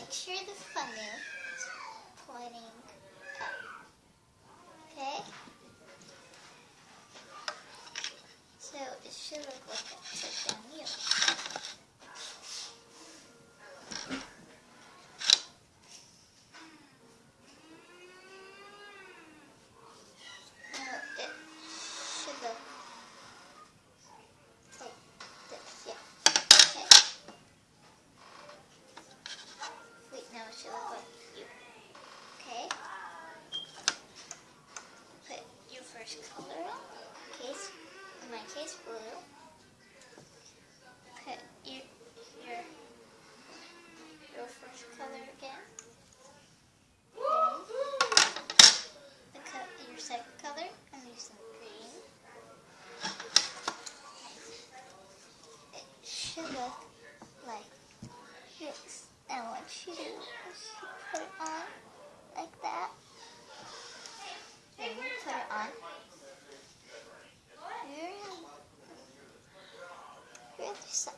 make sure the funnel is pointing up. case, my case blue. força.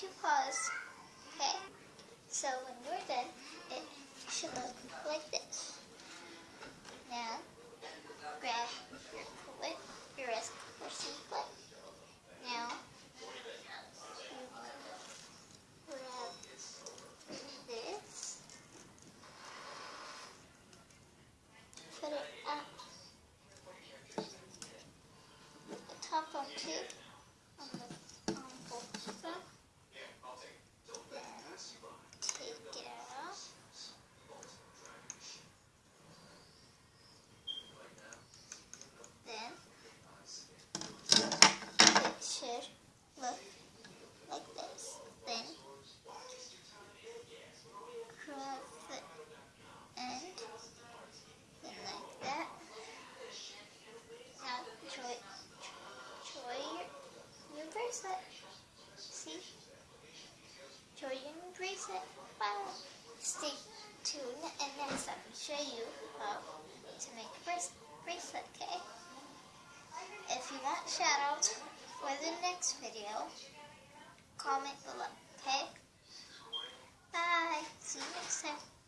two paws. Okay? So when you're done, it should look like this. Now, shoutouts for the next video. Comment below, okay? Bye. See you next time.